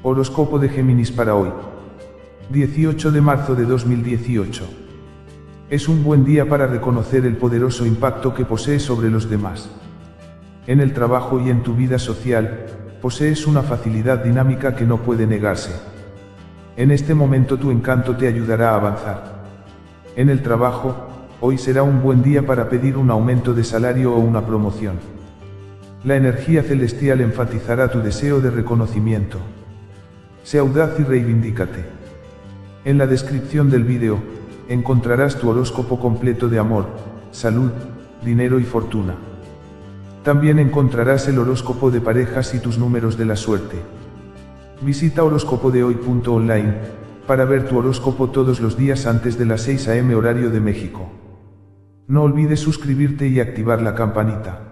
Horóscopo de Géminis para hoy. 18 de marzo de 2018. Es un buen día para reconocer el poderoso impacto que posees sobre los demás. En el trabajo y en tu vida social, posees una facilidad dinámica que no puede negarse. En este momento tu encanto te ayudará a avanzar. En el trabajo, hoy será un buen día para pedir un aumento de salario o una promoción. La energía celestial enfatizará tu deseo de reconocimiento. Sé audaz y reivindícate. En la descripción del vídeo, encontrarás tu horóscopo completo de amor, salud, dinero y fortuna. También encontrarás el horóscopo de parejas y tus números de la suerte. Visita horóscopodehoy.online para ver tu horóscopo todos los días antes de las 6 am horario de México. No olvides suscribirte y activar la campanita.